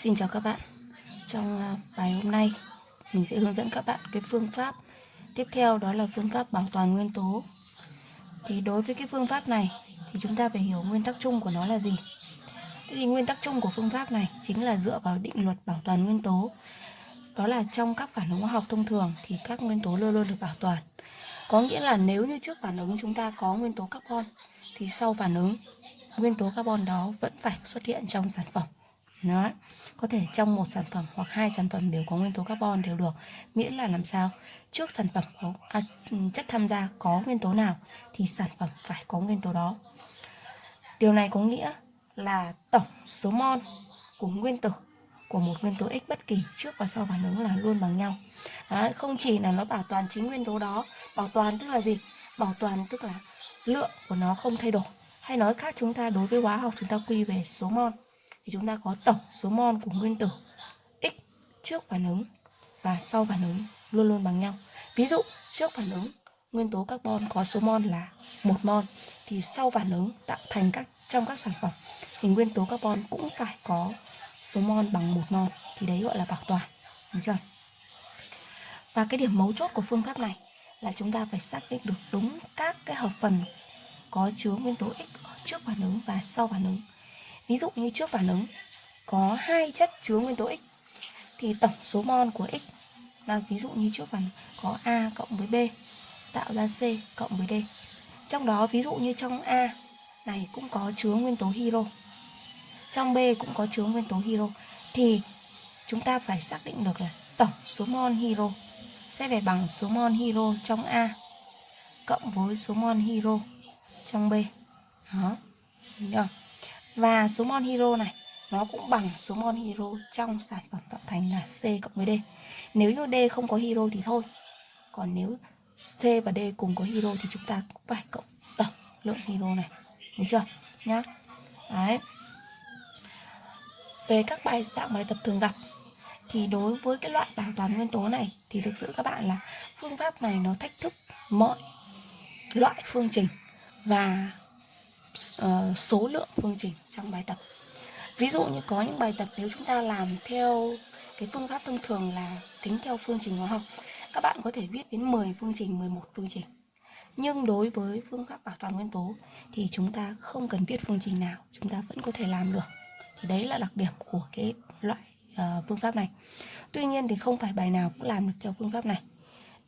Xin chào các bạn. Trong à, bài hôm nay, Mình sẽ hướng dẫn các bạn cái phương pháp. Tiếp theo đó là phương pháp bảo toàn nguyên tố. Thì đối với cái phương pháp này, Thì chúng ta phải hiểu nguyên tắc chung của nó là gì. Thế thì nguyên tắc chung của phương pháp này Chính là dựa vào định luật bảo toàn nguyên tố. Đó là trong các phản ứng hóa học thông thường Thì các nguyên tố luôn luôn được bảo toàn. Có nghĩa là nếu như trước phản ứng chúng ta có nguyên tố carbon, Thì sau phản ứng, Nguyên tố carbon đó vẫn phải xuất hiện trong sản phẩm. Đó. Có thể trong một sản phẩm hoặc hai sản phẩm đều có nguyên tố carbon đều được Miễn là làm sao? Trước sản phẩm có, à, chất tham gia có nguyên tố nào Thì sản phẩm phải có nguyên tố đó. Điều này có nghĩa là tổng số mol của nguyên tử của một nguyên tố X bất kỳ trước và sau phản ứng là luôn bằng nhau. Đấy, Không chỉ là nó bảo toàn chính nguyên tố đó Bảo toàn tức là gì? Bảo toàn tức là lượng của nó không thay đổi. Hay nói khác chúng ta đối với hóa học chúng ta quy về số mol thì chúng ta có tổng số mol của nguyên tử x trước phản ứng và sau phản ứng luôn luôn bằng nhau. Ví dụ, trước phản ứng, nguyên tố carbon có số mol là một mol thì sau phản ứng tạo thành các, trong các sản phẩm thì nguyên tố carbon cũng phải có số mol bằng một mol thì đấy gọi là bảo toàn. Được chưa? Và cái điểm mấu chốt của phương pháp này là chúng ta phải xác định được đúng các cái hợp phần có chứa nguyên tố X trước phản ứng và sau phản ứng Ví dụ như trước phản ứng, có hai chất chứa nguyên tố X, thì tổng số mol của X là ví dụ như trước phản có A cộng với B, tạo ra C cộng với D. Trong đó ví dụ như trong A này cũng có chứa nguyên tố hydro. Trong B cũng có chứa nguyên tố hydro, thì chúng ta phải xác định được là tổng số mol hydro sẽ phải bằng số mol hydro trong A cộng với số mol hydro trong B. Đó. Được và số mol hydro này, nó cũng bằng số mol hydro trong sản phẩm tạo thành là C cộng với D. Nếu như D không có hydro thì thôi. Còn nếu C và D cùng có hydro thì chúng ta cũng phải cộng tổng lượng hydro này. Được chưa? Nhá. Đấy. Về các bài dạng bài tập thường gặp, thì đối với cái loại bảo toàn nguyên tố này, thì thực sự các bạn là phương pháp này nó thách thức mọi loại phương trình và uh, số lượng phương trình trong bài tập. Ví dụ như có những bài tập nếu chúng ta làm theo cái phương pháp thông thường là tính theo phương trình hóa học các bạn có thể viết đến 10 phương trình 11 phương trình. Nhưng đối với phương pháp bảo toàn nguyên tố thì chúng ta không cần viết phương trình nào chúng ta vẫn có thể làm được. Thì đấy là đặc điểm của cái loại uh, phương pháp này. Tuy nhiên thì không phải bài nào cũng làm được theo phương pháp này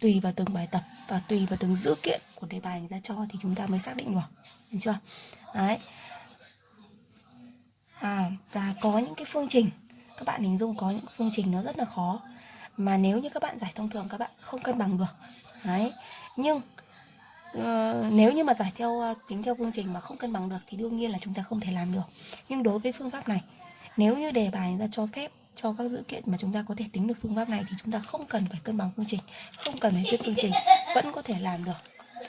tùy vào từng bài tập và tùy vào từng dữ kiện của đề bài người ta cho thì chúng ta mới xác định được được chưa? Đấy. À, và có những cái phương trình các bạn hình dung có những phương trình nó rất là khó mà nếu như các bạn giải thông thường các bạn không cân bằng được. Đấy. Nhưng uh, nếu như mà giải theo uh, tính theo phương trình mà không cân bằng được thì đương nhiên là chúng ta không thể làm được. Nhưng đối với phương pháp này nếu như đề bài người ta cho phép cho các dữ kiện mà chúng ta có thể tính được phương pháp này thì chúng ta không cần phải cân bằng phương trình, không cần phải viết phương trình, vẫn có thể làm được.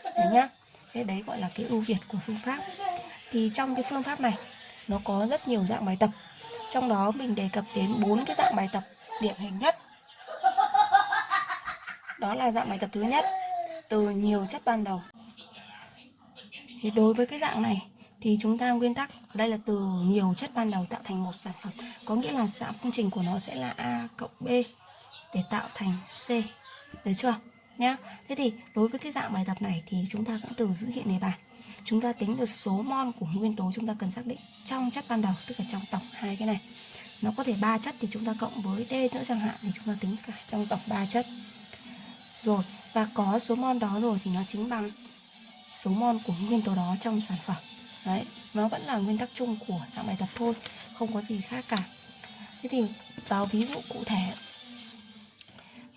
Đấy nhá. Thế đấy gọi là cái ưu việt của phương pháp. Thì trong cái phương pháp này, nó có rất nhiều dạng bài tập. Trong đó mình đề cập đến bốn cái dạng bài tập điển hình nhất. Đó là dạng bài tập thứ nhất, từ nhiều chất ban đầu. Thì đối với cái dạng này thì chúng ta nguyên tắc ở đây là từ nhiều chất ban đầu tạo thành một sản phẩm. Có nghĩa là dạng phương trình của nó sẽ là a cộng b để tạo thành c. Được chưa? Nhá. Thế thì đối với cái dạng bài tập này thì chúng ta cũng từ dữ kiện đề bài. Chúng ta tính được số mol của nguyên tố chúng ta cần xác định trong chất ban đầu, tức là trong tổng hai cái này. Nó có thể ba chất thì chúng ta cộng với d nữa chẳng hạn thì chúng ta tính cả trong tổng ba chất. Rồi, và có số mol đó rồi thì nó chính bằng số mol của nguyên tố đó trong sản phẩm đấy nó vẫn là nguyên tắc chung của dạng bài tập thôi không có gì khác cả. Thế thì vào ví dụ cụ thể.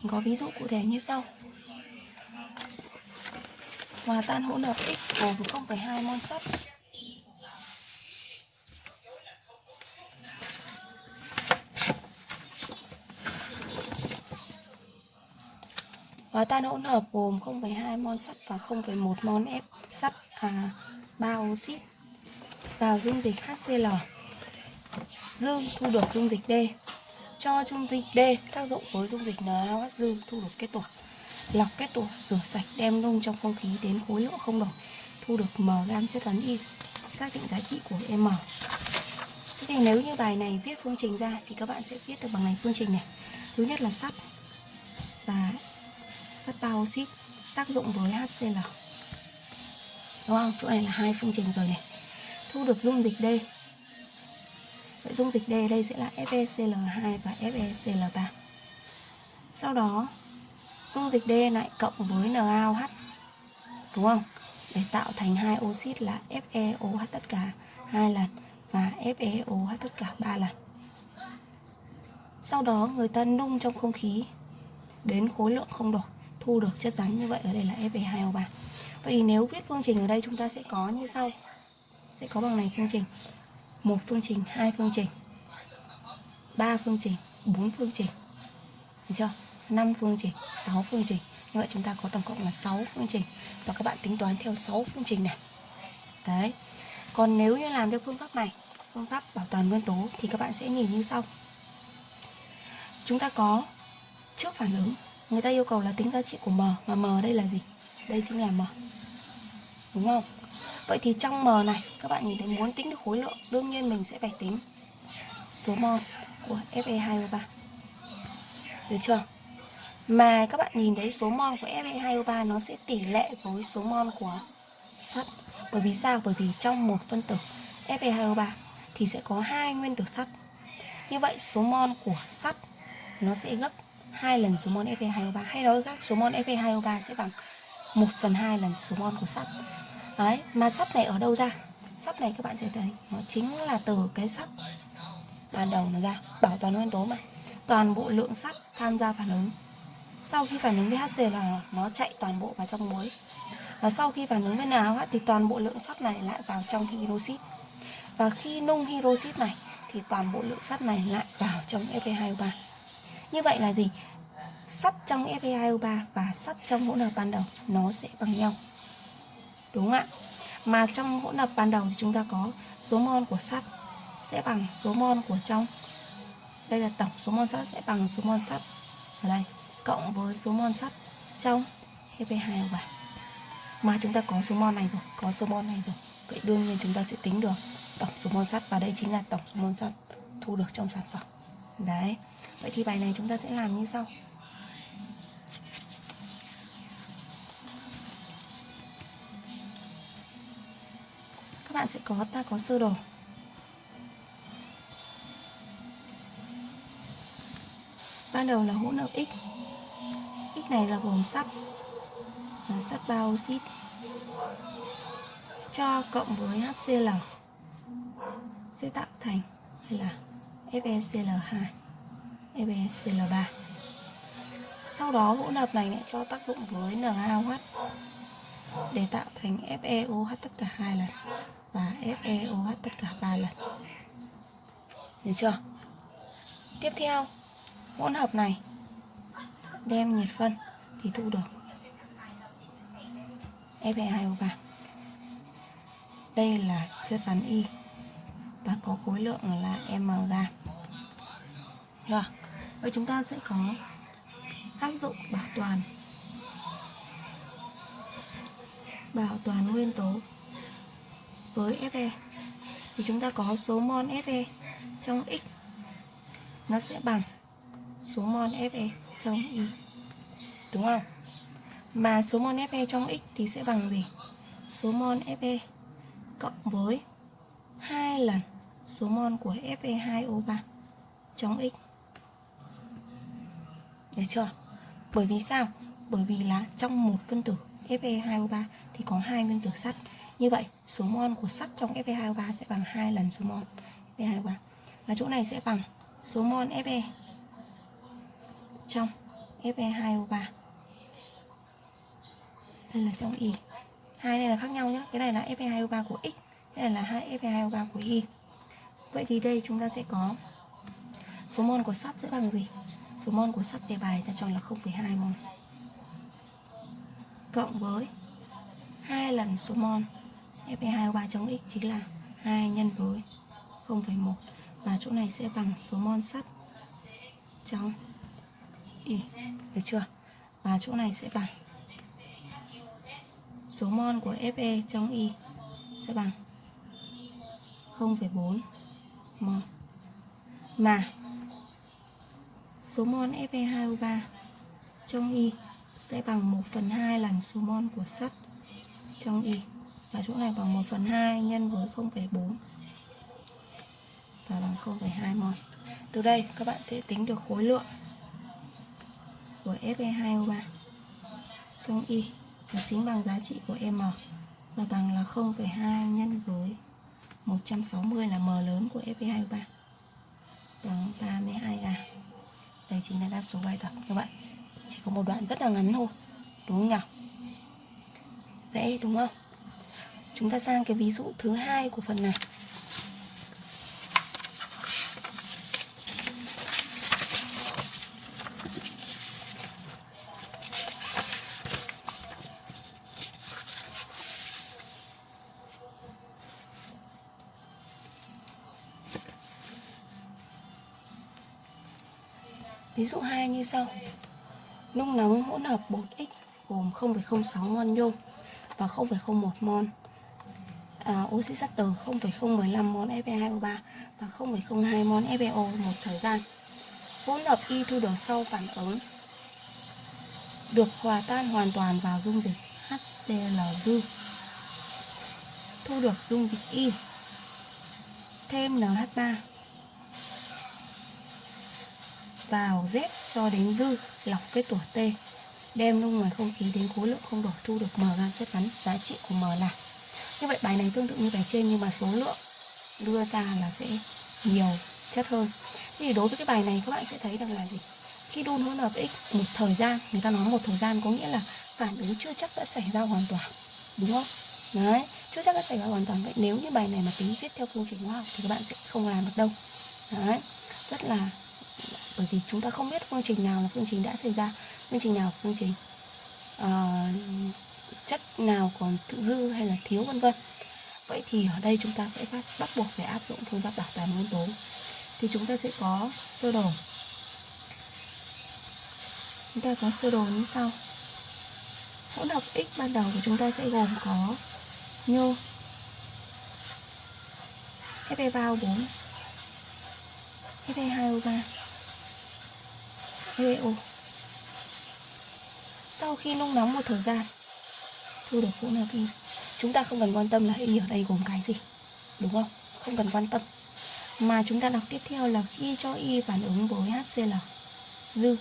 Mình có ví dụ cụ thể như sau. Hòa tan hỗn hợp x gồm 0,2 mol sắt. Hòa tan hỗn hợp gồm 0,2 mol sắt và 0,1 mol ép sắt à, 3 oxit vào dung dịch HCl. Dương thu được dung dịch D. Cho dung dịch D tác dụng với dung dịch NaOH dương thu được kết tủa Lọc kết tủa rửa sạch, đem nung trong không khí đến khối lượng không đổi. Thu được M gam chất rắn Y. Xác định giá trị của M. Thế thì nếu như bài này viết phương trình ra thì các bạn sẽ viết được bằng này phương trình này. Thứ nhất là sắt và sắt bao oxit tác dụng với HCl. Đúng không? Chỗ này là hai phương trình rồi này. Thu được dung dịch D. Vậy dung dịch D đây sẽ là FeCl2 và FeCl3. Sau đó, dung dịch D lại cộng với NaOH. Đúng không? Để tạo thành hai oxit là FeOH tất cả hai lần và FeOH tất cả ba lần. Sau đó, người ta nung trong không khí đến khối lượng không đổi thu được chất rắn như vậy ở đây là Fe2O3 vậy nếu viết phương trình ở đây, chúng ta sẽ có như sau sẽ có bằng này phương trình. Một phương trình, hai phương trình. Ba phương trình, bốn phương trình. Được chưa? Năm phương trình, sáu phương trình. Như vậy chúng ta có tổng cộng là 6 phương trình. Và các bạn tính toán theo 6 phương trình này. Đấy. Còn nếu như làm theo phương pháp này, phương pháp bảo toàn nguyên tố, thì các bạn sẽ nhìn như sau. Chúng ta có trước phản ứng. Người ta yêu cầu là tính giá trị của m, mà m đây là gì? Đây chính là m. Đúng không? Vậy thì trong m này, các bạn nhìn thấy muốn tính được khối lượng, đương nhiên mình sẽ phải tính số mol của Fe2O3 được chưa? Mà các bạn nhìn thấy số mol của Fe2O3 nó sẽ tỷ lệ với số mol của sắt. Bởi vì sao? Bởi vì trong một phân tử Fe2O3 thì sẽ có hai nguyên tử sắt. Như vậy, số mol của sắt nó sẽ gấp hai lần số mol Fe2O3 hay nói khác, số mol Fe2O3 sẽ bằng 1 phần 2 lần số mol của sắt đấy, mà sắt này ở đâu ra? Sắt này các bạn sẽ thấy, nó chính là từ cái sắt ban đầu nó ra, bảo toàn nguyên tố mà. Toàn bộ lượng sắt tham gia phản ứng. Sau khi phản ứng với HCl nó chạy toàn bộ vào trong muối. Và sau khi phản ứng với NaOH thì toàn bộ lượng sắt này lại vào trong hydroxit. Và khi nung hydroxit này, thì toàn bộ lượng sắt này lại vào trong Fe2O3 như vậy là gì? Sắt trong Fe2O3 và sắt trong hỗn hợp ban đầu, nó sẽ bằng nhau. Đúng không ạ? Mà trong hỗn hợp ban đầu thì chúng ta có số mol của sắt sẽ bằng số mol của trong đây là tổng số mol sắt sẽ bằng số mol sắt ở đây cộng với số mol sắt trong Fe2O3. Mà chúng ta có số mol này rồi, có số mol này rồi. Vậy đương nhiên chúng ta sẽ tính được tổng số mol sắt và đây chính là tổng số mol sắt thu được trong sản phẩm. Đấy. Vậy thì bài này chúng ta sẽ làm như sau bạn sẽ có, ta có sơ đồ. Ban đầu là hỗn hợp X. X này là gồm sắt. Và sắt ba oxit cho cộng với HCl sẽ tạo thành hay là FeCl2 FeCl3. Sau đó hỗn hợp này lại cho tác dụng với NaOH để tạo thành FeOH tất cả hai lần và FeOH tất cả ba lần. Được chưa? Tiếp theo, hỗn hợp này đem nhiệt phân thì thu được Fe2O3. Đây là chất rắn Y và có khối lượng là m gam. Rồi. Vậy chúng ta sẽ có áp dụng bảo toàn bảo toàn nguyên tố với Fe thì chúng ta có số mol Fe trong X nó sẽ bằng số mol Fe trong Y đúng không? Mà số mol Fe trong X thì sẽ bằng gì? Số mol Fe cộng với hai lần số mol của Fe2O3 trong X được chưa? Bởi vì sao? Bởi vì là trong một phân tử Fe2O3 thì có hai nguyên tử sắt. Như vậy, số mol của sắt trong Fe2O3 sẽ bằng hai lần số mol Fe2O3. Và chỗ này sẽ bằng số mol Fe trong Fe2O3. Đây là trong Y. Hai này là khác nhau nhé. Cái này là Fe2O3 của X, cái này là hai Fe2O3 của Y. Vậy thì đây chúng ta sẽ có số mol của sắt sẽ bằng gì? số mol của sắt đề bài ta chọn là 0,2 mol cộng với hai lần số mol Fe2O3 trong x chính là 2 nhân với 0,1 và chỗ này sẽ bằng số mol sắt trong y được chưa? Và chỗ này sẽ bằng số mol của Fe trong y sẽ bằng 0,4 mol mà số mol Fe2O3 trong Y sẽ bằng 1 phần 2 lần số mol của sắt trong Y và chỗ này bằng 1 phần 2 nhân với 0,4 và bằng 0,2 mol. Từ đây các bạn sẽ tính được khối lượng của Fe2O3 trong Y. Và chính bằng giá trị của M. Và bằng là 0,2 nhân với 160 là M lớn của Fe2O3 bằng 32A đây chính là đáp số bài tập các bạn. Chỉ có một đoạn rất là ngắn thôi. Đúng không nhỉ? Dễ đúng không? Chúng ta sang cái ví dụ thứ hai của phần này. Ví dụ 2 như sau. Nung nóng hỗn hợp bột X gồm 0,06 mol nhôm và 0,01 mol à, oxy sắt từ 0,015 mol Fe2O3 và 0,02 mol FeO một thời gian. Hỗn hợp Y thu được sau phản ứng được hòa tan hoàn toàn vào dung dịch HCl dư. Thu được dung dịch Y thêm NH3 vào Z cho đến dư lọc kết tủa T đem luôn ngoài không khí đến khối lượng không đổi thu được M gam chất rắn giá trị của M là như vậy bài này tương tự như bài trên nhưng mà số lượng đưa ra là sẽ nhiều chất hơn. Thì đối với cái bài này các bạn sẽ thấy rằng là gì? Khi đun hỗn hợp x một thời gian người ta nói một thời gian có nghĩa là phản ứng chưa chắc đã xảy ra hoàn toàn đúng không? Đấy chưa chắc đã xảy ra hoàn toàn. Vậy nếu như bài này mà tính viết theo phương trình hóa học thì các bạn sẽ không làm được đâu. Đấy rất là bởi vì chúng ta không biết phương trình nào là phương trình đã xảy ra phương trình nào phương trình uh, chất nào còn dư hay là thiếu vân vân. Vậy thì ở đây chúng ta sẽ bắt, bắt buộc phải áp dụng phương pháp bảo toàn nguyên tố. Thì chúng ta sẽ có sơ đồ. Chúng ta có sơ đồ như sau. Hỗn hợp x ban đầu của chúng ta sẽ gồm có nhô Fe3O4 Fe2O3 FeO sau khi nung nóng một thời gian thu được, cũng là cái chúng ta không cần quan tâm là Y ở đây gồm cái gì, đúng không? Không cần quan tâm. Mà chúng ta đọc tiếp theo là khi cho Y phản ứng với HCl dư.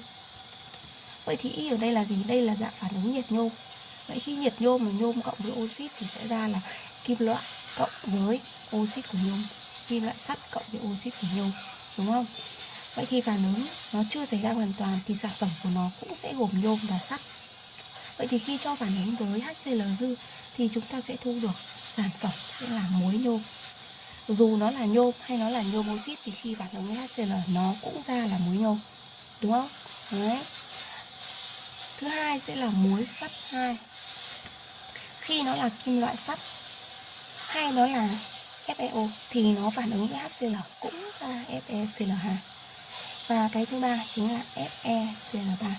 Vậy thì Y ở đây là gì? Đây là dạng phản ứng nhiệt nhôm vậy khi nhiệt nhôm mà nhôm cộng với oxit thì sẽ ra là kim loại cộng với oxit của nhôm, kim loại sắt cộng với oxit của nhôm, đúng không? Vậy thì phản ứng nó chưa xảy ra hoàn toàn thì sản phẩm của nó cũng sẽ gồm nhôm và sắt. Vậy thì khi cho phản ứng với HCl dư thì chúng ta sẽ thu được sản phẩm sẽ là muối nhôm. Dù nó là nhôm hay nó là nhôm oxit thì khi phản ứng với HCl nó cũng ra là muối nhôm. Đúng không? Đấy. Thứ hai sẽ là muối sắt 2. Khi nó là kim loại sắt hay nó là FeO thì nó phản ứng với HCl cũng ra FeCl2 và cái thứ ba chính là FeCl3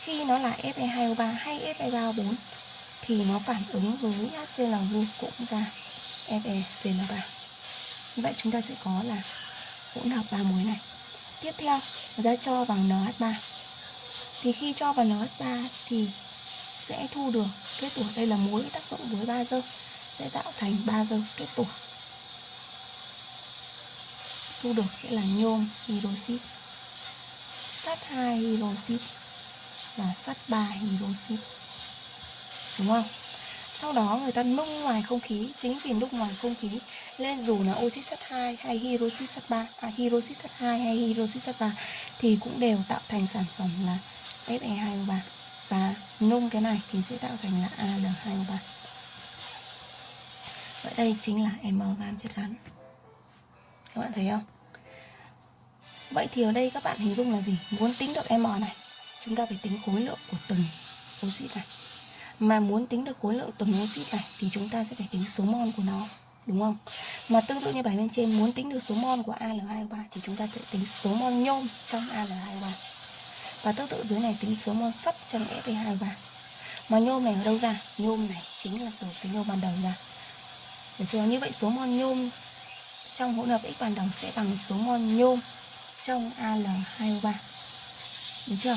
khi nó là Fe2O3 hay Fe3O4 thì nó phản ứng với HCl cũng ra FeCl3 như vậy chúng ta sẽ có là hỗn hợp ba muối này. Tiếp theo người ta cho vào NH3 thì khi cho vào NH3 thì sẽ thu được kết tủa. Đây là muối tác dụng với ba dơ, sẽ tạo thành ba dơ kết tủa. Thu được sẽ là nhôm hydroxit. Sắt 2 hydroxit là sắt 3 hydroxit đúng không? Sau đó người ta nung ngoài không khí chính vì nung ngoài không khí nên dù là oxit sắt 2 hay hydroxit sắt 3 à, hydroxit sắt 2 hay hydroxit sắt 3 thì cũng đều tạo thành sản phẩm là Fe2O3 và nung cái này thì sẽ tạo thành là Al2O3 vậy đây chính là M gam chất rắn. Các bạn thấy không? Vậy thì ở đây các bạn hình dung là gì? Muốn tính được M này Chúng ta phải tính khối lượng của từng oxit này Mà muốn tính được khối lượng từng oxit này Thì chúng ta sẽ phải tính số mol của nó, Đúng không? Mà tương tự như bài bên trên, Muốn tính được số mol của Al2O3 Thì chúng ta sẽ tính số mol nhôm trong Al2O3 Và tương tự dưới này tính số mol sắt trong Fe2O3 Mà nhôm này ở đâu ra? Nhôm này chính là từ cái nhôm ban đầu ra Được chưa? Như vậy số mol nhôm trong hỗn hợp X bàn đồng sẽ bằng số mol nhôm trong Al2O3 được chưa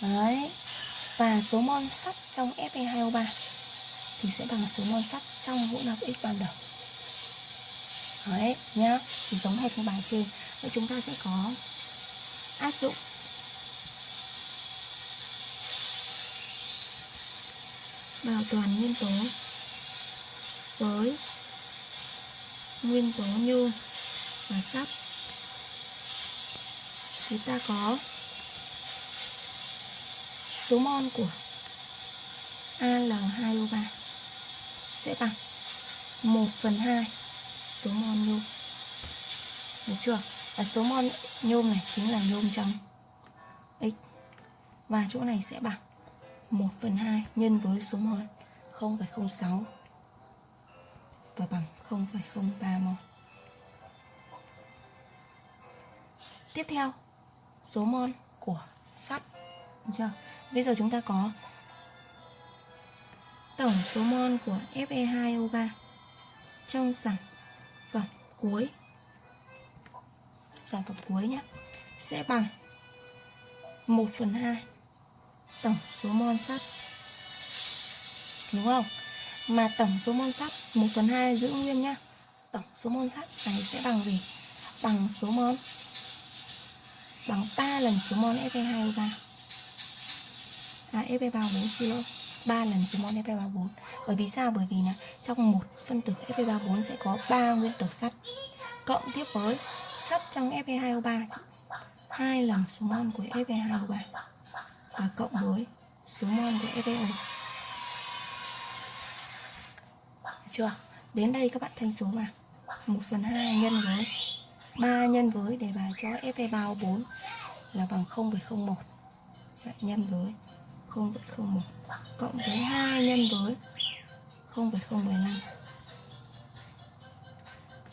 đấy. Và số mol sắt trong Fe2O3 thì sẽ bằng số mol sắt trong hỗn hợp X ban đầu đấy, nhá. Thì giống hệt như bài trên. Vậy chúng ta sẽ có áp dụng bảo toàn nguyên tố với nguyên tố nhôm và sắt. Thì ta có số mol của Al2O3 sẽ bằng 1 phần 2 số mol nhôm. Được chưa? Và số mol nhôm này chính là nhôm trong x. Và chỗ này sẽ bằng 1 phần 2 nhân với số mol 0,06 và bằng 0,03 mol tiếp theo số mol của sắt. Được chưa? Bây giờ chúng ta có tổng số mol của Fe2O3 trong sản phẩm cuối. Sản phẩm cuối nhé sẽ bằng 1 phần 2 tổng số mol sắt. Đúng không? Mà tổng số mol sắt 1 phần 2 giữ nguyên nhá. Tổng số mol sắt này sẽ bằng gì? Bằng số mol bằng 3 lần số mol Fe2O3 à Fe34 xin lỗi 3 lần số mol Fe34 bởi vì sao bởi vì là trong một phân tử Fe34 sẽ có 3 nguyên tử sắt cộng tiếp với sắt trong Fe2O3 hai lần số mol của Fe2O3 và cộng với số mol của FeO chưa đến đây các bạn thanh số vào 1 phần 2 nhân với 3 nhân với để bài cho Fe34 là bằng 0,01 nhân với 0,01 cộng với 2 nhân với 0,015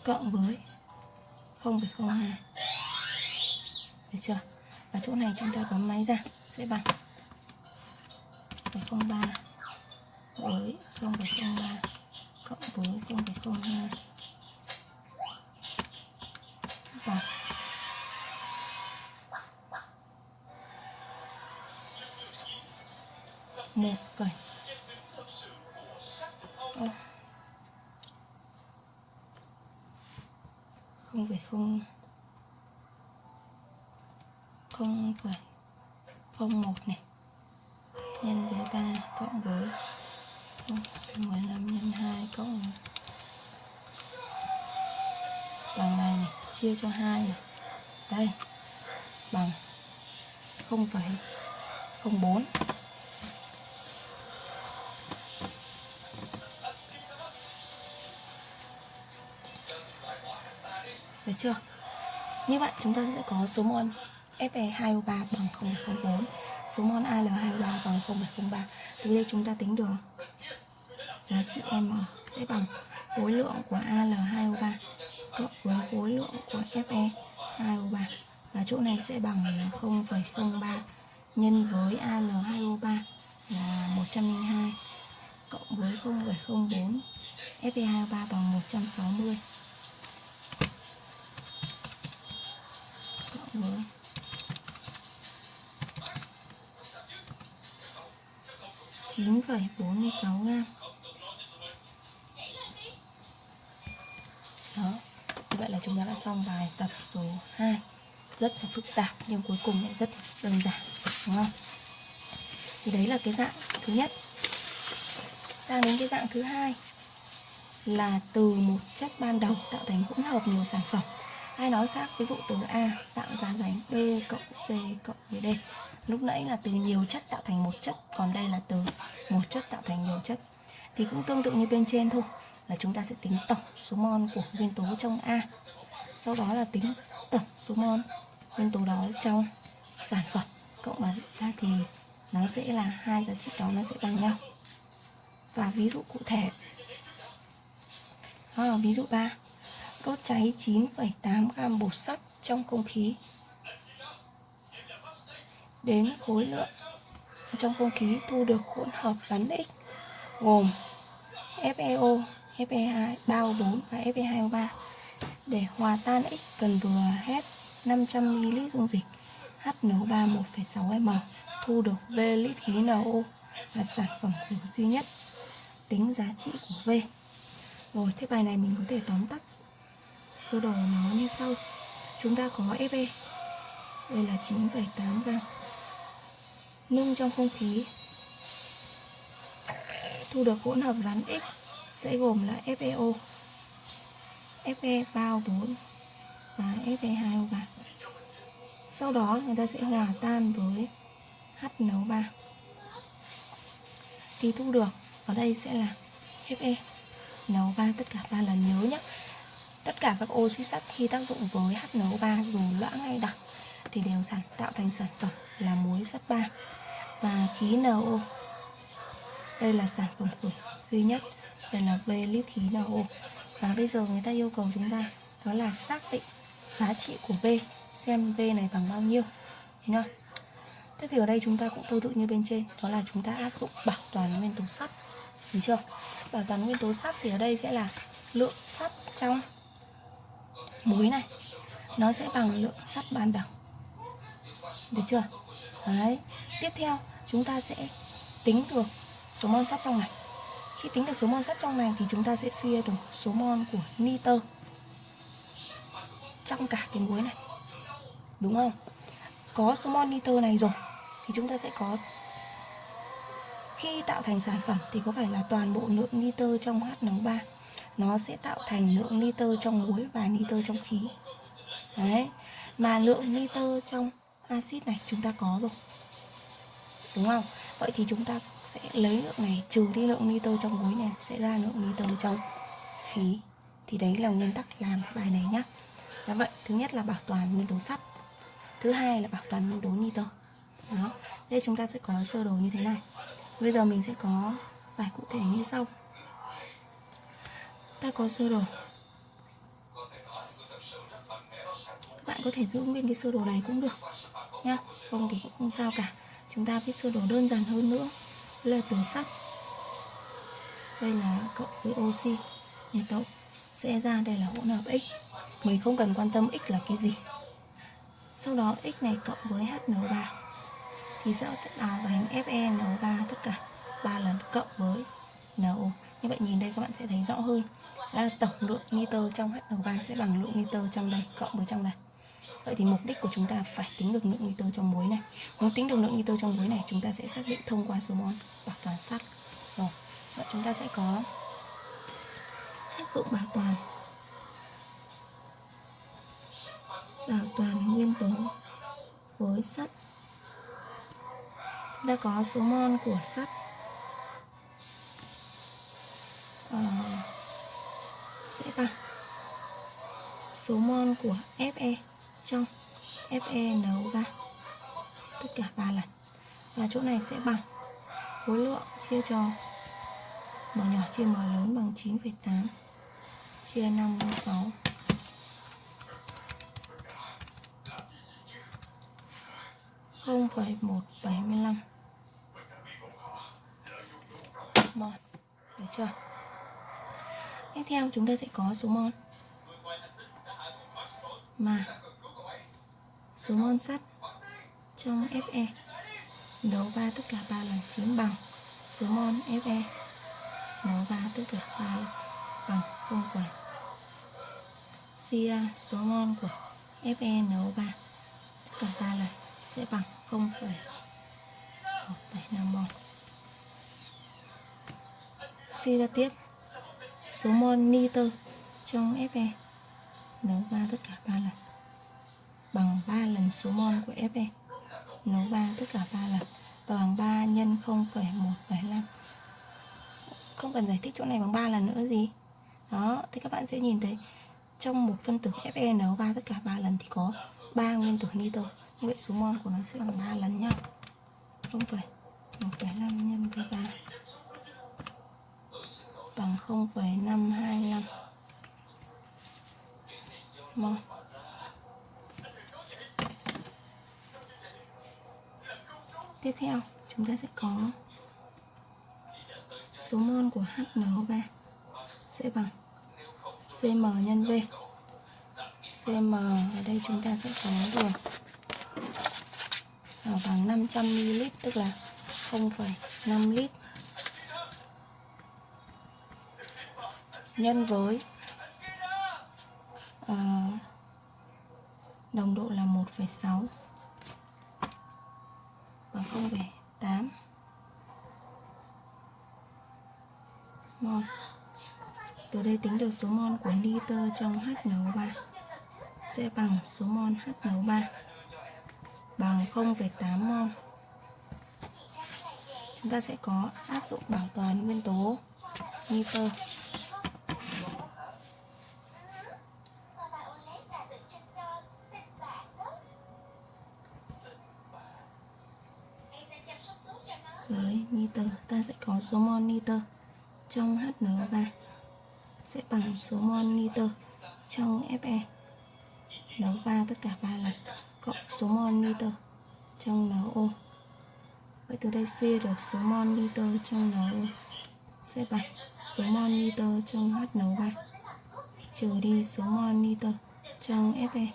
cộng với 0,02 được chưa? Và chỗ này chúng ta bấm máy ra sẽ bằng 0,03 với 0,03 cộng với 0,02 bằng một vành không phải không. Không phải. Không một này. Nhân với ba cộng với. Không mười lăm nhân hai cộng. Bằng này này, chia cho hai đây. Bằng. Không phải. Không bốn. Được chưa? Như vậy chúng ta sẽ có số mol Fe2O3 bằng 0,04 Số mol Al2O3 bằng 0,03 Từ đây chúng ta tính được Giá trị M sẽ bằng khối lượng của Al2O3 cộng với khối lượng của Fe2O3 Và chỗ này sẽ bằng là 0,03 nhân với Al2O3 là 102 cộng với 0,04 Fe2O3 bằng 160 cộng với 9,46 gram. Đó Như vậy là chúng ta đã xong bài tập số 2 Rất là phức tạp nhưng cuối cùng lại rất đơn giản Đúng không? Thì đấy là cái dạng thứ nhất. Sang đến cái dạng thứ hai Là từ một chất ban đầu tạo thành hỗn hợp nhiều sản phẩm hay nói khác, ví dụ từ A, tạo ra thành B cộng C cộng với D. Lúc nãy là từ nhiều chất tạo thành một chất, còn đây là từ một chất tạo thành nhiều chất. Thì cũng tương tự như bên trên thôi, là chúng ta sẽ tính tổng số mol của nguyên tố trong A. Sau đó là tính tổng số mol nguyên tố đó trong sản phẩm. Cộng vào ra thì nó sẽ là hai giá trị đó nó sẽ bằng nhau. Và ví dụ cụ thể. Đó là ví dụ 3 đốt cháy 9,8 gam bột sắt trong không khí đến khối lượng trong không khí thu được hỗn hợp rắn X gồm FeO, Fe2, 3O4 và Fe2O3 Để hòa tan X cần vừa hết 500ml dung dịch HNO3 1,6m thu được V lít khí NO là sản phẩm hữu duy nhất tính giá trị của V. Rồi, thế bài này mình có thể tóm tắt sơ đồ nó như sau. Chúng ta có Fe. Đây là 9,8 gram. Nung trong không khí thu được hỗn hợp rắn X sẽ gồm là FeO, Fe3O4 và Fe2O3. Sau đó người ta sẽ hòa tan với HNO3 thì thu được ở đây sẽ là Fe NO3 tất cả ba lần nhớ nhé tất cả các oxy sắt khi tác dụng với HNO3 dù loãng hay đặc thì đều sản tạo thành sản phẩm là muối sắt 3 và khí NO đây là sản phẩm của duy nhất, đây là V lít khí NO và bây giờ người ta yêu cầu chúng ta đó là xác định giá trị của V xem V này bằng bao nhiêu nhá Thế thì ở đây chúng ta cũng tương tự như bên trên, Đó là chúng ta áp dụng bảo toàn nguyên tố sắt, Được chưa? Bảo toàn nguyên tố sắt thì ở đây sẽ là lượng sắt trong muối này. Nó sẽ bằng lượng sắt ban đầu. Được chưa? Đấy. Tiếp theo, chúng ta sẽ tính được số mol sắt trong này. Khi tính được số mol sắt trong này thì chúng ta sẽ suy được số mol của nitơ Trong cả cái muối này. Đúng không? Có số mol nitơ này rồi thì chúng ta sẽ có, khi tạo thành sản phẩm thì có phải là toàn bộ lượng nitơ trong HNO3 nó sẽ tạo thành lượng nitơ trong muối và nitơ trong khí. Đấy, mà lượng nitơ trong axit này chúng ta có rồi, đúng không? Vậy thì chúng ta sẽ lấy lượng này, trừ đi lượng nitơ trong muối này, sẽ ra lượng nitơ trong khí. Thì đấy là nguyên tắc làm bài này nhá. Đó, vậy, thứ nhất là bảo toàn nguyên tố sắt, thứ hai là bảo toàn nguyên tố nitơ. Đó đây chúng ta sẽ có sơ đồ như thế này. Bây giờ mình sẽ có giải cụ thể như sau ta có sơ đồ. Các bạn có thể giữ nguyên cái sơ đồ này cũng được, nhá. Không thì cũng không sao cả. Chúng ta viết sơ đồ đơn giản hơn nữa là từ sắt. Đây là cộng với oxy, nhiệt độ sẽ ra đây là hỗn hợp x. Mình không cần quan tâm x là cái gì. Sau đó x này cộng với HNO3 thì sẽ tạo thành FeNO3 tất cả 3 lần cộng với NO như vậy nhìn đây các bạn sẽ thấy rõ hơn. Là tổng lượng nitơ trong HNO3 sẽ bằng lượng nitơ trong đây cộng với trong đây. Vậy thì mục đích của chúng ta phải tính được lượng nitơ trong muối này. Muốn tính được lượng nitơ trong muối này chúng ta sẽ xác định thông qua số mol bảo toàn sắt. Rồi, vậy chúng ta sẽ có áp dụng bảo toàn Bảo toàn nguyên tố với sắt. Chúng ta có số mol của sắt uh, sẽ bằng. Số mol của Fe trong FeNO3 tất cả ba lần. Và chỗ này sẽ bằng khối lượng chia cho m nhỏ chia m lớn bằng 9,8 chia 56 0,175 mol được chưa? Tiếp theo chúng ta sẽ có số mol. Mà số mol sắt trong Fe nấu ba tất cả ba lần chính bằng. Số mol Fe nấu ba tất cả ba lần bằng không phẩy suy ra số mol của Fe nấu ba tất cả 3 lần sẽ bằng 0,175 mol. Suy ra tiếp số mol nitơ trong Fe nấu ba tất cả 3 lần. Bằng 3 lần số mol của Fe nấu ba tất cả 3 lần. Và bằng 3 nhân 0,175 không cần giải thích chỗ này bằng 3 lần nữa gì. Đó thì các bạn sẽ nhìn thấy trong một phân tử Fe nấu ba tất cả 3 lần thì có 3 nguyên tử nitơ. Như vậy số mol của nó sẽ bằng 3 lần nhau 0,1,5 nhân với 3 bằng 0,525 mol tiếp theo chúng ta sẽ có số mol của HNO3 sẽ bằng CM nhân V. Cm ở đây chúng ta sẽ có được bằng 500 ml tức là 0,5 lít. Nhân với uh, đồng độ là 1,6 bằng 0,8 mol. Từ đây tính được số mol của nitơ trong HNO3 sẽ bằng số mol HNO3 bằng 0,8 mol. Chúng ta sẽ có áp dụng bảo toàn nguyên tố nitơ. Với nitơ. Ta sẽ có số mol nitơ trong HNO3 sẽ bằng số mol nitơ trong Fe nấu 3 tất cả 3 lần, cộng số mol nitơ trong NO Vậy từ đây suy được số mol nitơ trong NO sẽ bằng số mol nitơ trong HNO3 trừ đi số mol nitơ trong Fe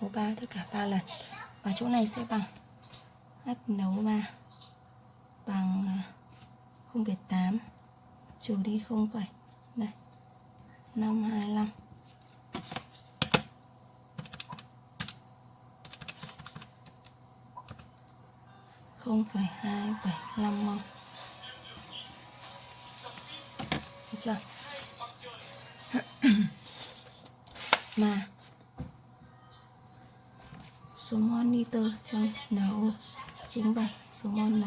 NO3 tất cả 3 lần. Và chỗ này sẽ bằng áp nấu 3 bằng à, 0,8 trừ đi 0, đây 525 0,275 mol Được chưa? mà. Số mol nitơ trong NO chính bằng số mol NO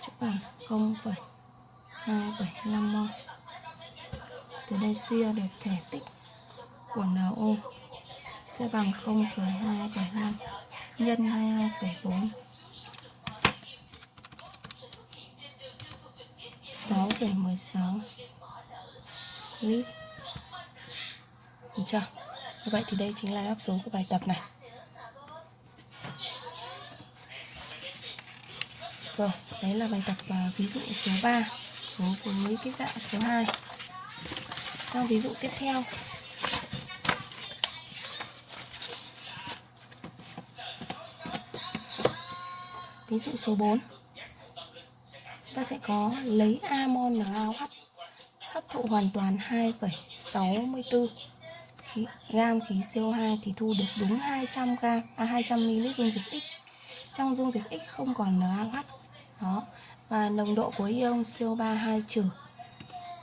chỗ bằng 0,275 mol từ đây suy được thể tích của NO sẽ bằng 0,275 nhân 22,4 6,16 lít Được chưa? Như vậy thì đây chính là đáp số của bài tập này. Rồi, đấy là bài tập uh, ví dụ số 3 đối với cái dạng số 2 Sang ví dụ tiếp theo Ví dụ số 4 Ta sẽ có lấy amon NaOH hấp thụ hoàn toàn 2,64 khí, gam khí CO2 thì thu được đúng 200 gam à 200 ml dung dịch X. Trong dung dịch X không còn NaOH. Và nồng độ của ion CO3 2 trừ.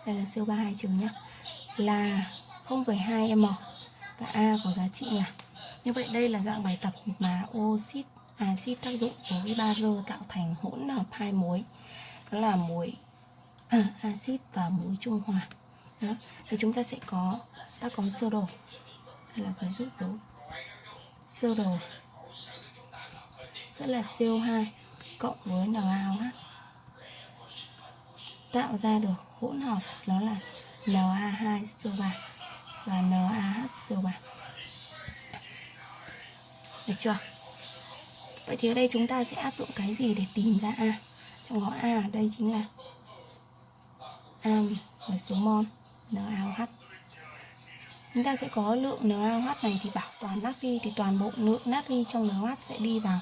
Đây là CO3 2 trừ nhé Là 0,2 m. Và A có giá trị là như vậy đây là dạng bài tập mà oxit axit tác dụng với bazơ tạo thành hỗn hợp hai muối. Đó là muối à, axit và muối trung hòa. Đó. thì chúng ta sẽ có ta có sơ đồ. Hay là phải giúp đó sơ đồ. Sẽ là CO2 cộng với NaOH tạo ra được hỗn hợp, đó là Na2CO3 và NaHCO3 được chưa? Vậy thì ở đây chúng ta sẽ áp dụng cái gì để tìm ra A? Trong đó A ở đây chính là A là số mol NaOH chúng ta sẽ có lượng NaOH này thì bảo toàn natri thì toàn bộ lượng natri trong NaOH sẽ đi vào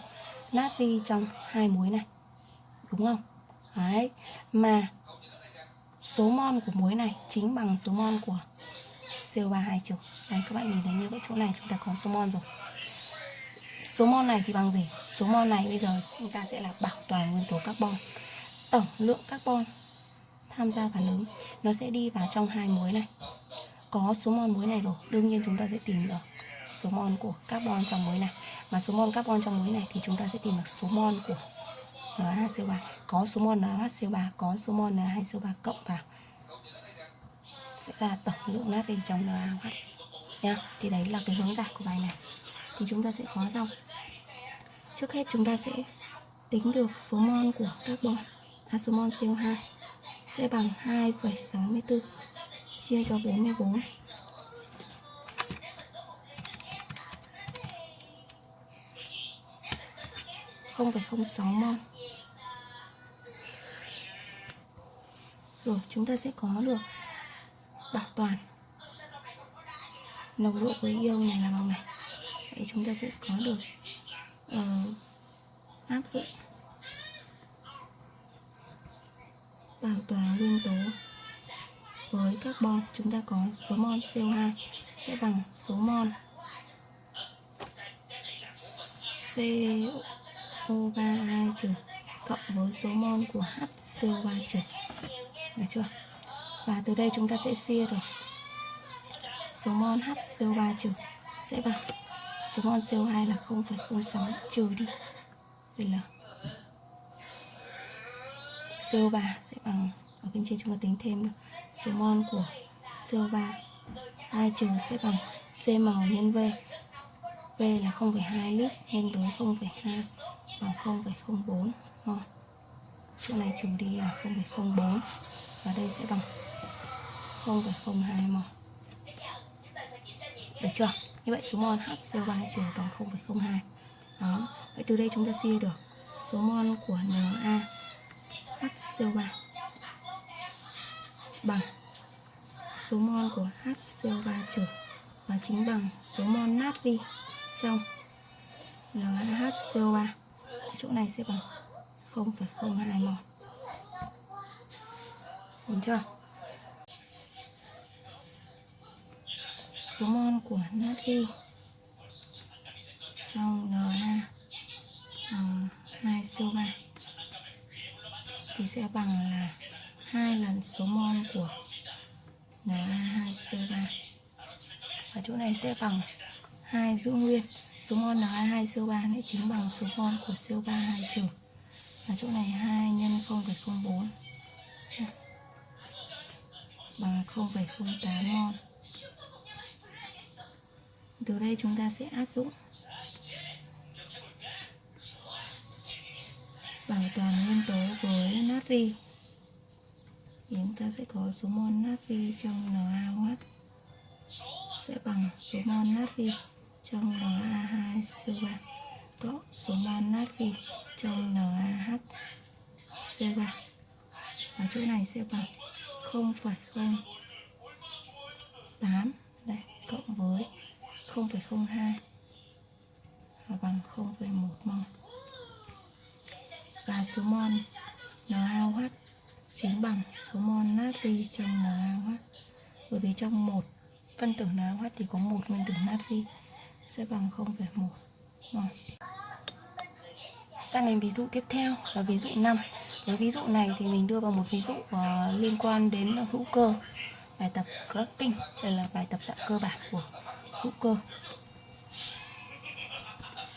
natri trong hai muối này. Đúng không? Đấy. Mà số mol của muối này chính bằng số mol của CO3 2 trừ. đấy, các bạn nhìn thấy như cái chỗ này chúng ta có số mol rồi. Số mol này thì bằng gì? Số mol này bây giờ chúng ta sẽ là bảo toàn nguyên tố carbon. Tổng lượng carbon tham gia phản ứng, nó sẽ đi vào trong hai muối này. Có số mol muối này rồi, đương nhiên chúng ta sẽ tìm được số mol của carbon trong muối này. Mà số mol carbon trong muối này thì chúng ta sẽ tìm được số mol của NaHCO3 có số mol NaHCO3 có số mol Na2CO3 cộng vào. Sẽ là tổng lượng natri trong NaOH nha thì đấy là cái hướng giải của bài này. Thì chúng ta sẽ có xong trước hết chúng ta sẽ tính được số mol của carbon à, số mol CO2 sẽ bằng 2,64 chia cho 44 0,06 mol rồi chúng ta sẽ có được bảo toàn. Nồng độ của ion này là bằng này. Vậy chúng ta sẽ có được uh, áp dụng bảo toàn nguyên tố với carbon. Chúng ta có số mol CO2 sẽ bằng số mol CO3 trừ cộng với số mol của HCO3 trừ được chưa? Và từ đây chúng ta sẽ chia được. Số mol HCO3 trừ. Sẽ bằng số mol CO2 là 0,06 trừ đi. Đây là CO3 sẽ bằng ở bên trên chúng ta tính thêm số mol của CO3 2 trừ sẽ bằng CM nhân V V là 0,2 lít nhân với 0,2 bằng 0,04 mol chỗ này trừ đi là 0,04 và đây sẽ bằng 0,02 mol. Được chưa? Như vậy số mol HCO3 trừ bằng 0,02 đó. Vậy từ đây chúng ta suy được số mol của Na HCO3 bằng số mol của HCO3 trừ và chính bằng số mol natri trong NaHCO3 chỗ này sẽ bằng 0,02 mol đúng chưa? Số mol của natri trong Na uh, 2CO3 thì sẽ bằng là hai lần số mol của Na2CO3 và chỗ này sẽ bằng hai giữ nguyên. Số mol Na2CO3 lại chính bằng số mol của CO3 2 trừ. Và chỗ này 2 nhân 0,04 bằng 0,08 mol từ đây chúng ta sẽ áp dụng bảo toàn nguyên tố với natri. Thì chúng ta sẽ có số mol natri trong NaOH sẽ bằng số mol natri trong Na2CO3 cộng số mol natri trong NaH CO3 và chỗ này sẽ bằng 0,08 đây cộng với 0,02 và bằng 0,1 mol. Và số mol NaOH chính bằng số mol natri trong NaOH bởi vì trong một phân tử NaOH thì có một nguyên tử natri sẽ bằng 0,1 mol sang đến ví dụ tiếp theo là ví dụ 5 với ví dụ này thì mình đưa vào một ví dụ uh, liên quan đến hữu cơ bài tập cracking đây là bài tập dạng cơ bản của hữu cơ.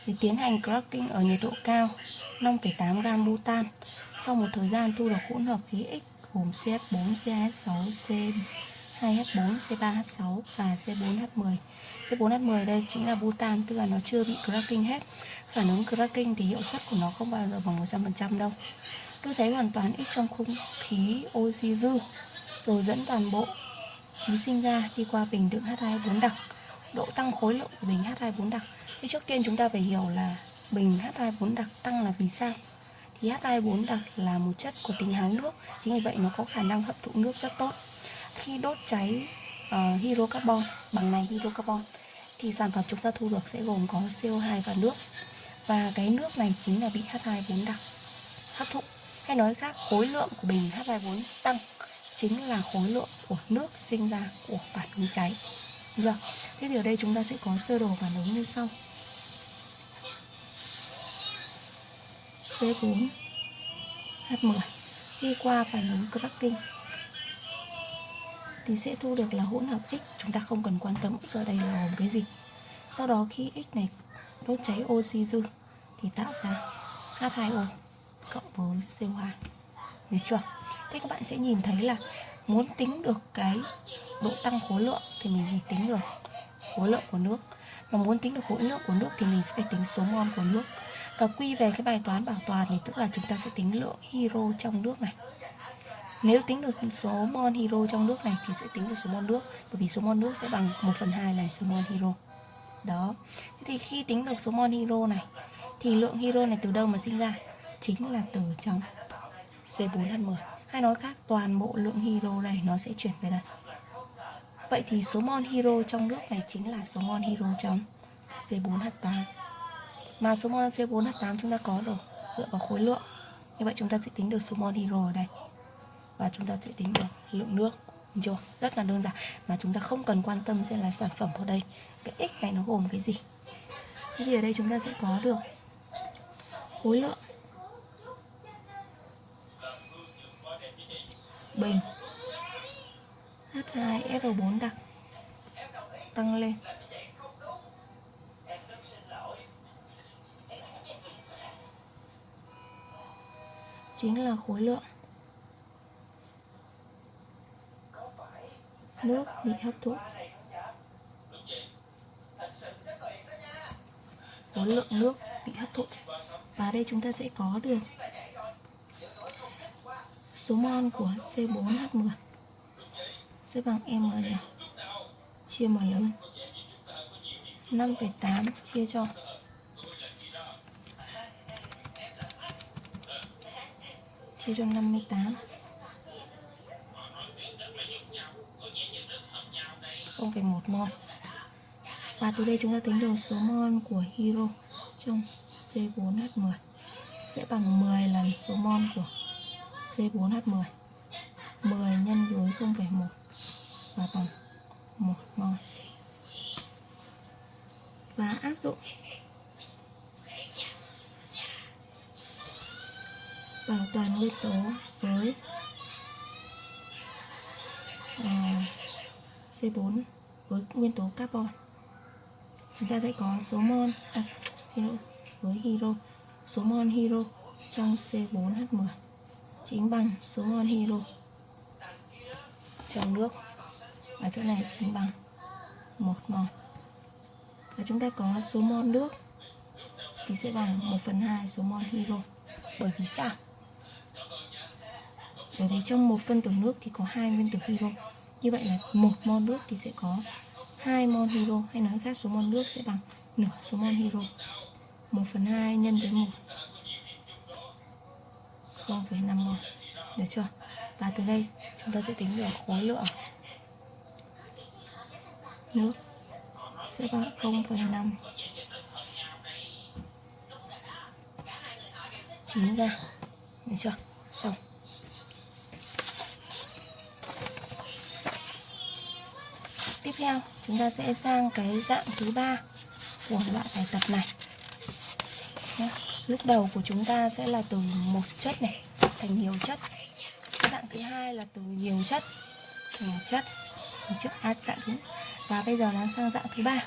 Thì tiến hành cracking ở nhiệt độ cao 5,8 gam butan sau một thời gian thu được hỗn hợp khí X gồm CH4, CH6, C2H4, C3H6 và C4H10 C4H10 đây chính là butan tức là nó chưa bị cracking hết phản ứng cracking thì hiệu suất của nó không bao giờ bằng 100% đâu. Đốt cháy hoàn toàn ít trong không khí oxy dư rồi dẫn toàn bộ khí sinh ra đi qua bình đựng H24 đặc. Độ tăng khối lượng của bình H24 đặc. Thì trước tiên chúng ta phải hiểu là bình H24 đặc tăng là vì sao? Thì H24 đặc là một chất có tính háng nước chính vì vậy nó có khả năng hấp thụ nước rất tốt. Khi đốt cháy uh, hydrocarbon bằng này hydrocarbon thì sản phẩm chúng ta thu được sẽ gồm có CO2 và nước và cái nước này chính là bị H24 đặc hấp thụ. Hay nói khác, khối lượng của bình H24 tăng chính là khối lượng của nước sinh ra của phản ứng cháy. Được thế thì ở đây chúng ta sẽ có sơ đồ phản ứng như sau. C4 H10 khi qua phản ứng cracking. Thì sẽ thu được là hỗn hợp X. Chúng ta không cần quan tâm X ở đây là gồm cái gì. Sau đó khi X này đốt cháy oxy dư thì tạo ra H2O cộng với CO2 được chưa? Thế các bạn sẽ nhìn thấy là muốn tính được cái độ tăng khối lượng thì mình phải tính được khối lượng của nước. Mà muốn tính được khối lượng của nước thì mình sẽ phải tính số mol của nước. Và quy về cái bài toán bảo toàn thì tức là chúng ta sẽ tính lượng hiro trong nước này. Nếu tính được số mol hiro trong nước này thì sẽ tính được số mol nước, bởi vì số mol nước sẽ bằng 1 phần 2 lần số mol hiro. đó. Thế thì khi tính được số mol hiro này thì lượng hydro này từ đâu mà sinh ra? Chính là từ trong C4H10 hay nói khác, toàn bộ lượng hydro này nó sẽ chuyển về đây. Vậy thì số mol hydro trong nước này chính là số mol hydro trong C4H8 Mà số mol C4H8 chúng ta có rồi, dựa vào khối lượng. Như vậy chúng ta sẽ tính được số mol hydro ở đây. Và chúng ta sẽ tính được lượng nước. Đúng chưa? Rất là đơn giản. Mà chúng ta không cần quan tâm sẽ là sản phẩm ở đây. Cái x này nó gồm cái gì? Thế thì ở đây chúng ta sẽ có được? Khối lượng bình. H2SO4 đặc. Tăng lên. Chính là khối lượng. Nước bị hấp thụ. Có lượng nước bị hấp thụ. Và đây chúng ta sẽ có được số mol của C4H10 sẽ bằng M nhỏ chia M lớn. 5,8 chia cho. Chia cho 58 0,1 mol và từ đây chúng ta tính được số mol của hiro trong C4H10 sẽ bằng 10 lần số mol của C4H10 10 nhân với 0,1 và bằng 1 mol và áp dụng bảo toàn nguyên tố với à, C4 với nguyên tố carbon chúng ta sẽ có số mol à, xin lỗi với hydro số mol hydro trong C4H10 chính bằng số mol hydro trong nước. Và chỗ này chính bằng một mol và chúng ta có số mol nước thì sẽ bằng 1 phần 2 số mol hydro bởi vì sao? Bởi vì trong một phân tử nước thì có hai nguyên tử hydro như vậy là một mol nước thì sẽ có 2 mol hydro hay nói khác số mol nước sẽ bằng nửa số mol hydro 1 phần 2 nhân với 1 0,5 mol được chưa? Và từ đây chúng ta sẽ tính được khối lượng nước sẽ bằng 0,5 9 ra. Được chưa? Xong. Tiếp theo chúng ta sẽ sang cái dạng thứ ba của loại bài tập này. Lúc đầu của chúng ta sẽ là từ một chất này thành nhiều chất. Cái dạng thứ hai là từ nhiều chất thành một chất. Trước à, dạng thứ và bây giờ nó sang dạng thứ ba.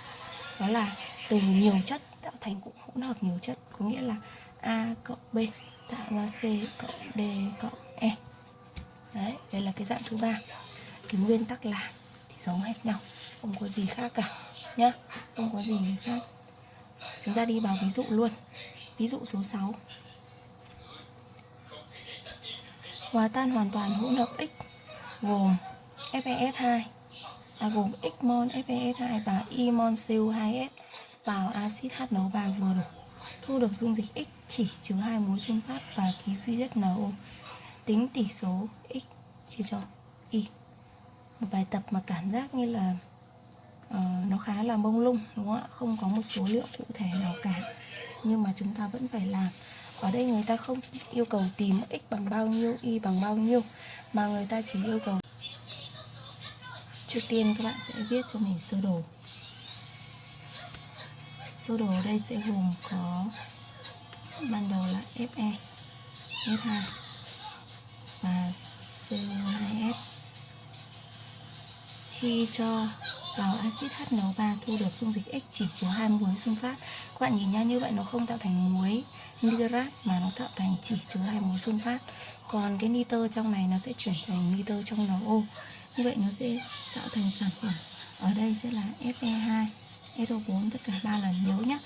Đó là từ nhiều chất tạo thành cũng hỗn hợp nhiều chất có nghĩa là a cộng b tạo ra c cộng d cộng e. Đấy đây là cái dạng thứ ba. Cái nguyên tắc là thì giống hết nhau không có gì khác cả nhá. Không có gì khác. Chúng ta đi vào ví dụ luôn. Ví dụ số 6 hòa tan hoàn toàn hỗn hợp x gồm FeS2 à, gồm x mol FeS2 và y mol Cu2S vào axit HNO3 vừa đủ thu được dung dịch x chỉ chứa hai mối sun phát và khí duy nhất NO tính tỷ số x chia cho y một bài tập mà cảm giác như là uh, nó khá là mông lung đúng không ạ? Không có một số liệu cụ thể nào cả. Nhưng mà chúng ta vẫn phải làm. Ở đây người ta không yêu cầu tìm x bằng bao nhiêu y bằng bao nhiêu mà người ta chỉ yêu cầu trước tiên các bạn sẽ viết cho mình sơ đồ. Sơ đồ ở đây sẽ gồm có ban đầu là Fe S2 và CO2S khi cho vào axit HNO3 thu được dung dịch X chỉ chứa hai muối sunfat. phát các bạn nhìn nhá như vậy nó không tạo thành muối nitrat mà nó tạo thành chỉ chứa hai muối sunfat. phát còn cái nitơ trong này nó sẽ chuyển thành nitơ trong NO như vậy nó sẽ tạo thành sản phẩm ở đây sẽ là Fe2 SO4 tất cả ba lần nhớ nhá.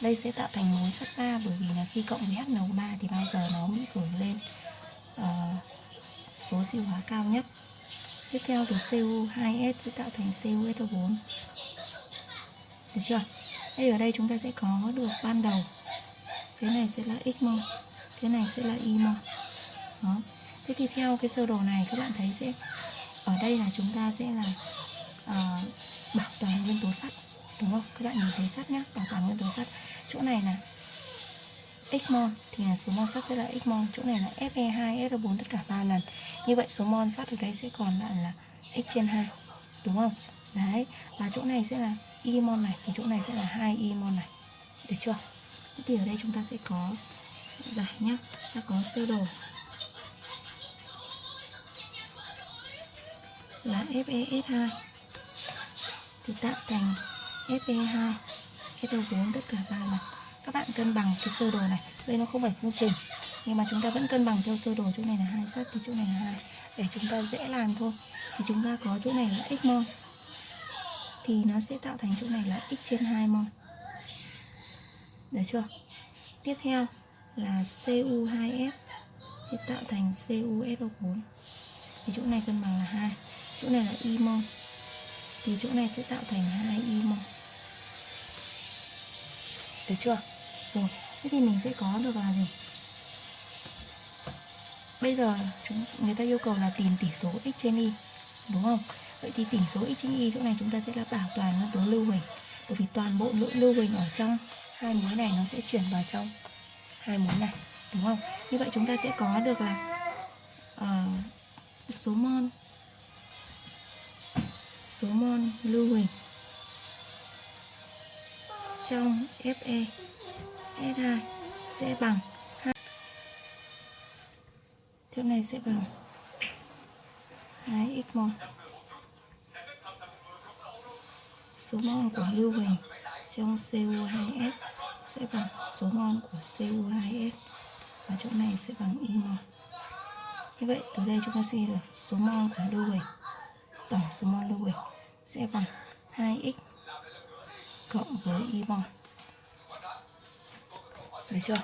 đây sẽ tạo thành muối sắt 3 bởi vì là khi cộng với HNO3 thì bao giờ nó bị gửi lên uh, số siêu hóa cao nhất tiếp theo từ Cu2S sẽ tạo thành CuSO4 được chưa? Đây ở đây chúng ta sẽ có được ban đầu. Cái này sẽ là x mol cái này sẽ là y mol. Đó. Thế thì theo cái sơ đồ này các bạn thấy sẽ ở đây là chúng ta sẽ là uh, bảo toàn nguyên tố sắt đúng không? Các bạn nhìn thấy sắt nhá bảo toàn nguyên tố sắt. Chỗ này là x mol thì là số mol sắt sẽ là x mol chỗ này là fe2 SO4 tất cả 3 lần. Như vậy số mol sắt ở đây sẽ còn lại là x trên 2 đúng không? Đấy, và chỗ này sẽ là y mol này. Thì chỗ này sẽ là 2 y mol này. Được chưa? Thế thì ở đây chúng ta sẽ có giải nhá. Ta có sơ đồ. Là FeS2 thì tạo thành Fe2 SO4 tất cả ba lần các bạn cân bằng cái sơ đồ này. Đây nó không phải phương trình, nhưng mà chúng ta vẫn cân bằng theo sơ đồ. Chỗ này là hai sắt thì chỗ này là hai. Để chúng ta dễ làm thôi. Thì chúng ta có chỗ này là x mol thì nó sẽ tạo thành chỗ này là x trên 2 mol được chưa? Tiếp theo là Cu2S thì tạo thành CuSO4 thì chỗ này cân bằng là 2 chỗ này là y mol thì chỗ này sẽ tạo thành 2 y mol được chưa? Rồi. Thế thì mình sẽ có được là gì? Bây giờ chúng người ta yêu cầu là tìm tỷ số x trên y đúng không? Vậy thì tỷ số x trên y chỗ này chúng ta sẽ là bảo toàn nguyên tố lưu huỳnh. Bởi vì toàn bộ lượng lưu huỳnh ở trong hai muối này nó sẽ chuyển vào trong hai muối này đúng không? Như vậy chúng ta sẽ có được là uh, số mol số mol lưu huỳnh trong Fe S2 sẽ bằng. 2 chỗ này sẽ bằng. 2 x mol số mol của lưu huỳnh trong Cu2S sẽ bằng số mol của Cu2S và chỗ này sẽ bằng y mol như vậy từ đây chúng ta suy được số mol của lưu huỳnh, tổng số mol lưu huỳnh sẽ bằng 2x cộng với y mol được chưa?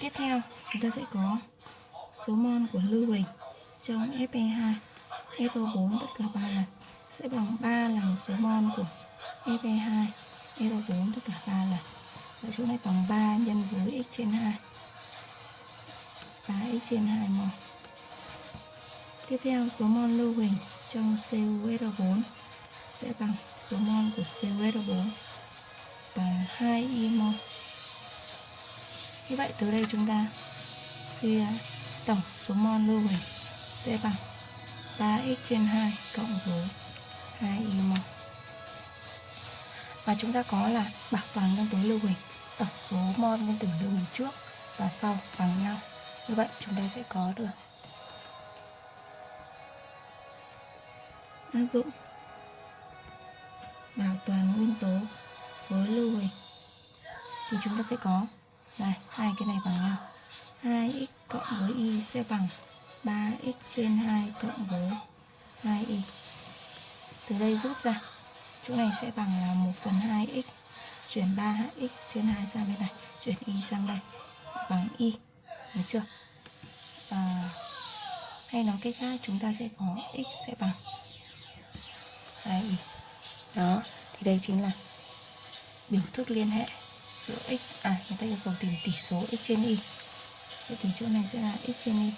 Tiếp theo, chúng ta sẽ có số mol của lưu huỳnh trong Fe2 FO4 tất cả 3 lần sẽ bằng 3 lần số mol của Fe2 FO4 tất cả 3 lần. Và chỗ này bằng 3 nhân với x trên 2 3x trên 2 mol tiếp theo, số mol lưu huỳnh trong CuSO4 sẽ bằng số mol của CuSO4 bằng 2 y mol như vậy từ đây chúng ta suy ra tổng số mol lưu huỳnh sẽ bằng 3x trên 2 cộng với 2 y mol và chúng ta có là bảo toàn nguyên tố lưu huỳnh, tổng số mol nguyên tử lưu huỳnh trước và sau bằng nhau. Như vậy chúng ta sẽ có được áp dụng bảo toàn nguyên tố với lưu huỳnh. Thì chúng ta sẽ có này hai cái này bằng nhau. 2x cộng với y sẽ bằng 3x trên 2 cộng với 2y từ đây rút ra. Chỗ này sẽ bằng là 1 phần 2x chuyển 3x trên 2 sang bên này chuyển y sang đây. Bằng y. Được chưa? À, hay nói cách khác chúng ta sẽ có x sẽ bằng 2y đó thì đây chính là biểu thức liên hệ giữa x à người ta yêu cầu tìm tỷ số x trên y. Vậy thì chỗ này sẽ là x trên y.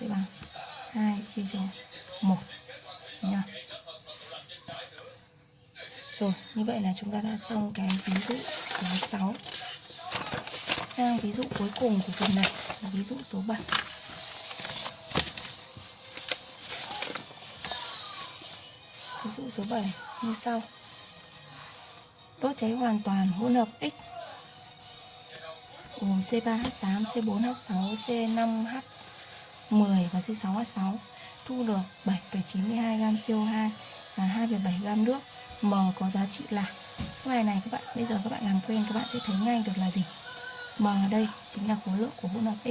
Sẽ bằng 2 chia cho 1 nha rồi, như vậy là chúng ta đã xong cái ví dụ số 6 sang ví dụ cuối cùng của phần này, là ví dụ số 7 ví dụ số 7 như sau đốt cháy hoàn toàn hỗn hợp X. Gồm C3H8, C4H6, C5H10 và C6H6 thu được 7,92 gam CO2 và 2,7 gam nước. M có giá trị là cái bài này các bạn bây giờ các bạn làm quen các bạn sẽ thấy ngay được là gì. M ở đây chính là khối lượng của hỗn hợp X.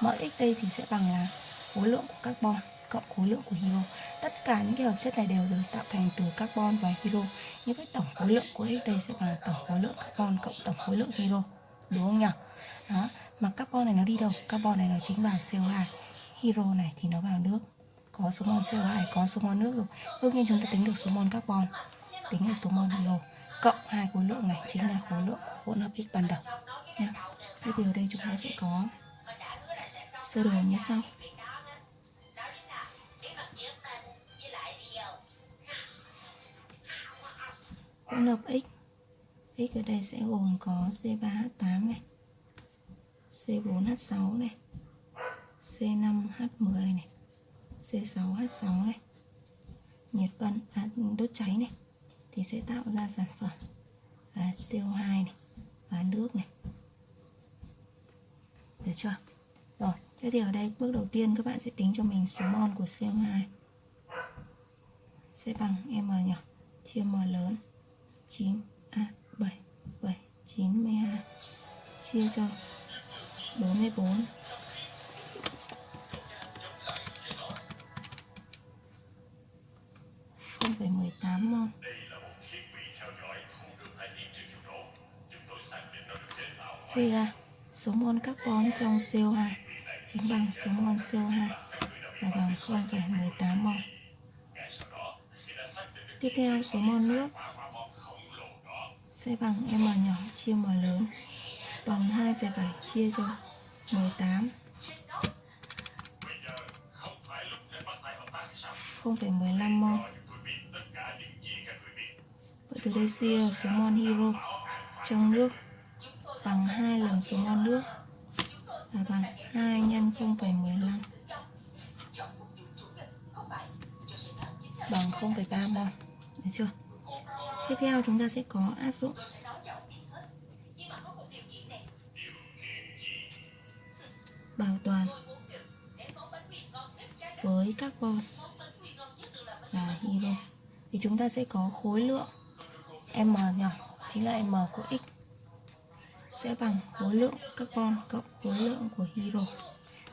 MX đây thì sẽ bằng là khối lượng của carbon cộng khối lượng của hydro. Tất cả những cái hợp chất này đều được tạo thành từ carbon và hydro. Như cái tổng khối lượng của x đây sẽ bằng tổng khối lượng carbon cộng tổng khối lượng hydro. Đúng không nhỉ? Đó, mà carbon này nó đi đâu? Carbon này nó chính vào CO2 hydro này thì nó vào nước. Có số mol CO2 có số mol nước rồi. Đương nhiên chúng ta tính được số mol carbon. Tính được số mol hydro. Cộng hai khối lượng này chính là khối lượng của hỗn hợp x ban đầu. Nha thế thì ở đây chúng ta sẽ có sơ đồ như sau. Hỗn hợp x. X ở đây sẽ gồm có C3H8 này C4H6 này C5H10 này C6H6 này. Nhiệt phân à, đốt cháy này. Thì sẽ tạo ra sản phẩm là CO2 này và nước này. Được chưa? Rồi thế thì ở đây bước đầu tiên các bạn sẽ tính cho mình số mol của CO2 sẽ bằng m nhỏ chia m lớn. 9 à 7 7 92 chia cho 44 0,18 mol suy ra số mol carbon trong CO2 chính bằng số mol CO2 là bằng 0,18 mol tiếp theo số mol nước sẽ bằng m nhỏ chia m lớn. Bằng 2,7 chia cho 18 0,15 mol Vậy từ đây suy ra số mol hydro trong nước. Bằng 2 lần số mol nước. Là bằng 2 nhân 0,15 bằng 0,3 mol. Được chưa? Tiếp theo chúng ta sẽ có áp dụng. Bảo toàn với carbon. Và hydro thì chúng ta sẽ có khối lượng m nhỏ chính là m của x. Sẽ bằng khối lượng carbon cộng khối lượng của hydro.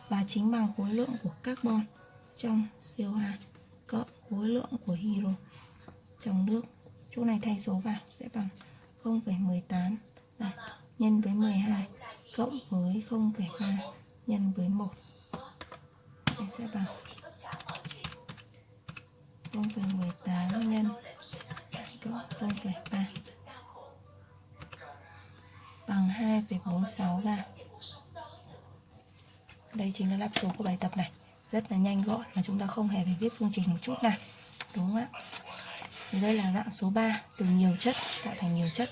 Và chính bằng khối lượng của carbon trong CO2 cộng khối lượng của hydro trong nước chỗ này thay số vào sẽ bằng 0,18 nhân với 12 cộng với 0,3 nhân với 1 đây sẽ bằng 0,18 nhân cộng 0,3 bằng 2,46 gam. Đây chính là lắp số của bài tập này. Rất là nhanh gọn mà chúng ta không hề phải viết phương trình một chút nào. Đúng không ạ? Thì đây là dạng số 3 từ nhiều chất tạo thành nhiều chất.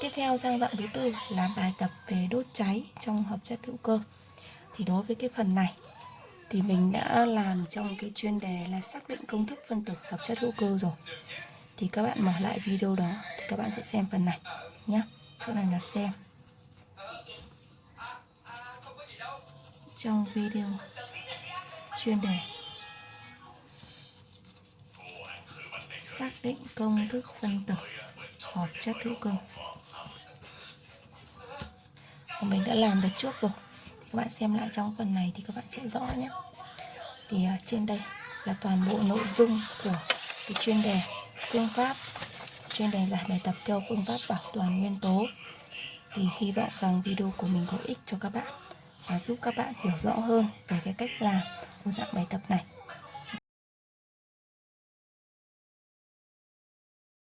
Tiếp theo, sang dạng thứ tư là bài tập về đốt cháy trong hợp chất hữu cơ. Thì đối với cái phần này, thì mình đã làm trong cái chuyên đề là xác định công thức phân tử hợp chất hữu cơ rồi. Thì các bạn mở lại video đó thì các bạn sẽ xem phần này nhé chỗ này là xem trong video chuyên đề xác định công thức phân tử hợp chất hữu cơ. Mình đã làm được trước rồi. Thì các bạn xem lại trong phần này thì các bạn sẽ rõ nhé. Thì à, trên đây là toàn bộ nội dung của cái chuyên đề phương pháp, chuyên đề giải bài tập theo phương pháp bảo toàn nguyên tố. Thì hy vọng rằng video của mình có ích cho các bạn và giúp các bạn hiểu rõ hơn về cái cách làm của dạng bài tập này.